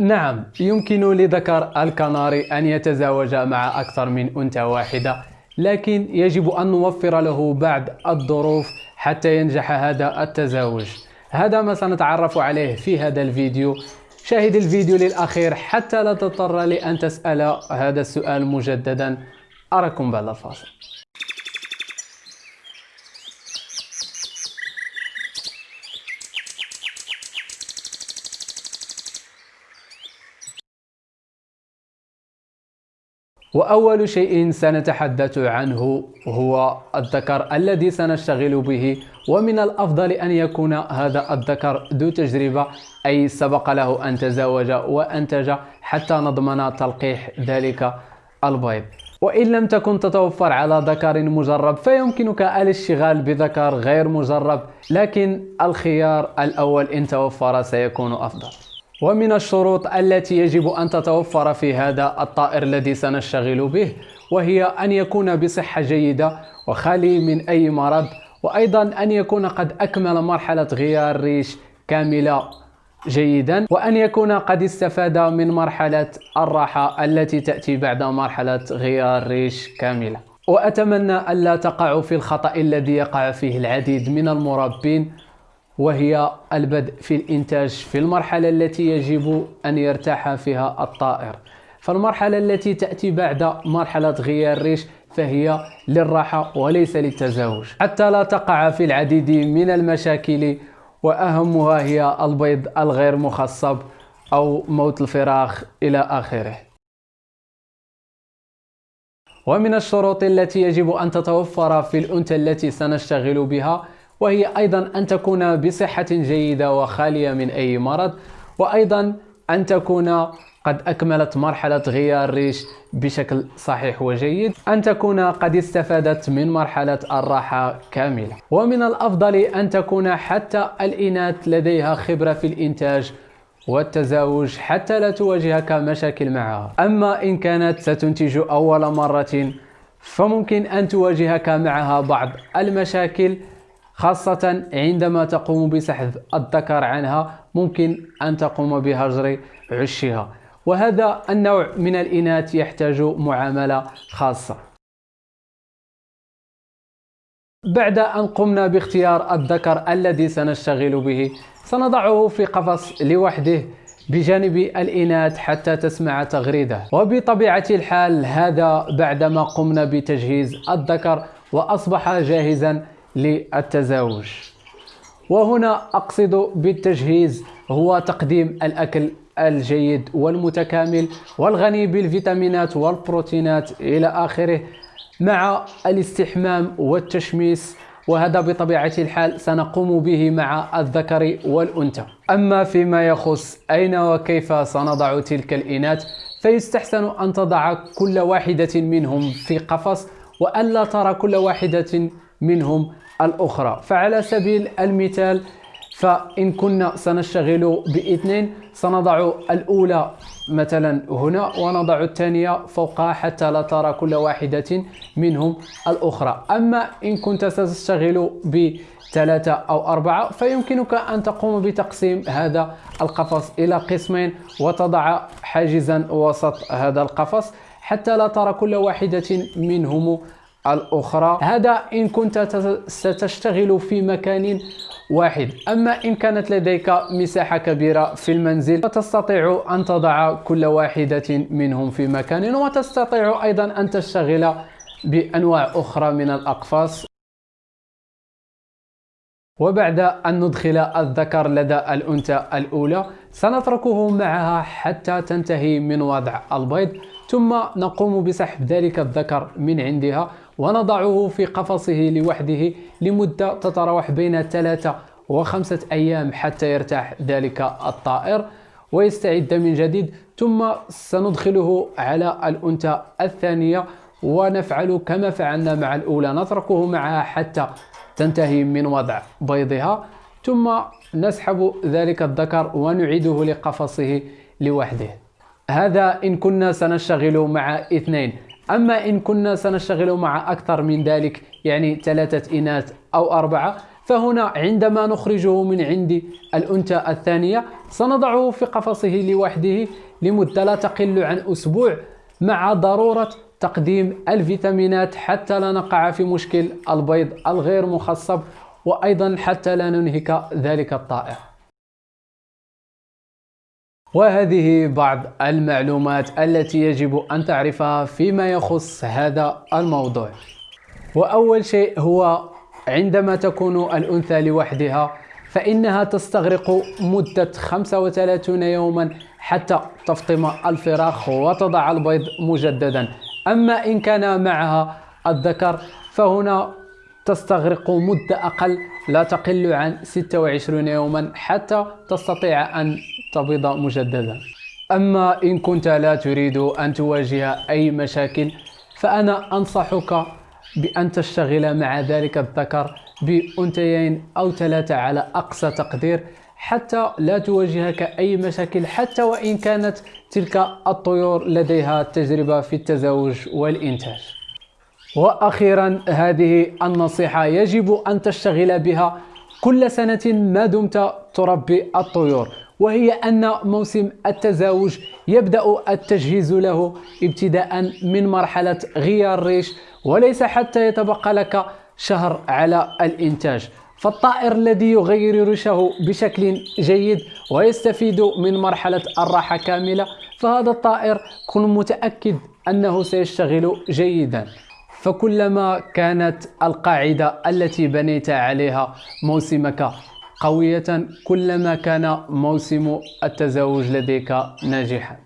نعم يمكن لذكر الكناري أن يتزاوج مع أكثر من أنثى واحدة لكن يجب أن نوفر له بعض الظروف حتى ينجح هذا التزاوج. هذا ما سنتعرف عليه في هذا الفيديو. شاهد الفيديو للأخير حتى لا تضطر لأن تسأل هذا السؤال مجددا. أراكم بعد الفاصل وأول شيء سنتحدث عنه هو الذكر الذي سنشتغل به ومن الأفضل أن يكون هذا الذكر ذو تجربة أي سبق له أن تزوج وأنتج حتى نضمن تلقيح ذلك البيض. وإن لم تكن تتوفر على ذكر مجرب فيمكنك الاشتغال بذكر غير مجرب لكن الخيار الأول إن توفر سيكون أفضل. ومن الشروط التي يجب أن تتوفر في هذا الطائر الذي سنشتغل به وهي أن يكون بصحة جيدة وخالي من أي مرض وأيضا أن يكون قد أكمل مرحلة غيار الريش كاملة جيدا وأن يكون قد استفاد من مرحلة الراحة التي تأتي بعد مرحلة غيار الريش كاملة. وأتمنى ألا تقعوا في الخطأ الذي يقع فيه العديد من المربين وهي البدء في الإنتاج في المرحلة التي يجب أن يرتاح فيها الطائر. فالمرحلة التي تأتي بعد مرحلة غيار الريش فهي للراحة وليس للتزاوج. حتى لا تقع في العديد من المشاكل وأهمها هي البيض الغير مخصب أو موت الفراخ إلى آخره. ومن الشروط التي يجب أن تتوفر في الأنثى التي سنشتغل بها وهي أيضا أن تكون بصحة جيدة وخالية من أي مرض وأيضا أن تكون قد أكملت مرحلة غيار الريش بشكل صحيح وجيد أن تكون قد استفادت من مرحلة الراحة كاملة. ومن الأفضل أن تكون حتى الإناث لديها خبرة في الإنتاج والتزاوج حتى لا تواجهك مشاكل معها. أما إن كانت ستنتج أول مرة فممكن أن تواجهك معها بعض المشاكل خاصة عندما تقوم بسحب الذكر عنها ممكن أن تقوم بهجر عشها. وهذا النوع من الإناث يحتاج معاملة خاصة. بعد أن قمنا باختيار الذكر الذي سنشتغل به سنضعه في قفص لوحده بجانب الإناث حتى تسمع تغريده. وبطبيعة الحال هذا بعدما قمنا بتجهيز الذكر وأصبح جاهزا للتزاوج. وهنا أقصد بالتجهيز هو تقديم الأكل الجيد والمتكامل والغني بالفيتامينات والبروتينات إلى آخره مع الاستحمام والتشميس وهذا بطبيعة الحال سنقوم به مع الذكر والأنثى. أما فيما يخص أين وكيف سنضع تلك الإناث فيستحسن أن تضع كل واحدة منهم في قفص وألا ترى كل واحدة منهم الأخرى. فعلى سبيل المثال فإن كنا سنشتغل بإثنين سنضع الأولى مثلا هنا ونضع الثانية فوقها حتى لا ترى كل واحدة منهم الأخرى. أما إن كنت ستشتغل بثلاثة أو أربعة فيمكنك أن تقوم بتقسيم هذا القفص إلى قسمين وتضع حاجزا وسط هذا القفص حتى لا ترى كل واحدة منهم الأخرى. هذا إن كنت ستشتغل في مكان واحد. أما إن كانت لديك مساحة كبيرة في المنزل فتستطيع أن تضع كل واحدة منهم في مكان وتستطيع أيضا أن تشتغل بأنواع أخرى من الأقفاص. وبعد أن ندخل الذكر لدى الأنثى الأولى سنتركه معها حتى تنتهي من وضع البيض. ثم نقوم بسحب ذلك الذكر من عندها ونضعه في قفصه لوحده لمدة تتراوح بين ثلاثة وخمسة أيام حتى يرتاح ذلك الطائر ويستعد من جديد. ثم سندخله على الأنثى الثانية ونفعل كما فعلنا مع الأولى. نتركه معها حتى تنتهي من وضع بيضها. ثم نسحب ذلك الذكر ونعيده لقفصه لوحده. هذا إن كنا سنشتغل مع اثنين. أما إن كنا سنشتغل مع أكثر من ذلك يعني ثلاثة إناث أو أربعة فهنا عندما نخرجه من عند الأنثى الثانية سنضعه في قفصه لوحده لمدة لا تقل عن أسبوع مع ضرورة تقديم الفيتامينات حتى لا نقع في مشكل البيض الغير مخصب وأيضا حتى لا ننهك ذلك الطائر وهذه بعض المعلومات التي يجب أن تعرفها فيما يخص هذا الموضوع. وأول شيء هو عندما تكون الأنثى لوحدها فإنها تستغرق مدة 35 يوما حتى تفطم الفراخ وتضع البيض مجددا. أما إن كان معها الذكر فهنا تستغرق مدة أقل لا تقل عن 26 يوما حتى تستطيع أن تبيض مجددا. أما إن كنت لا تريد أن تواجه أي مشاكل فأنا أنصحك بأن تشتغل مع ذلك الذكر بأنثيين أو ثلاثة على أقصى تقدير حتى لا تواجهك أي مشاكل حتى وإن كانت تلك الطيور لديها تجربة في التزاوج والإنتاج. وأخيرا هذه النصيحة يجب أن تشتغل بها كل سنة ما دمت تربي الطيور وهي أن موسم التزاوج يبدأ التجهيز له ابتداء من مرحلة غيار الريش وليس حتى يتبقى لك شهر على الإنتاج. فالطائر الذي يغير ريشه بشكل جيد ويستفيد من مرحلة الراحة كاملة فهذا الطائر كن متأكد أنه سيشتغل جيدا. فكلما كانت القاعدة التي بنيت عليها موسمك قوية كلما كان موسم التزاوج لديك ناجحا.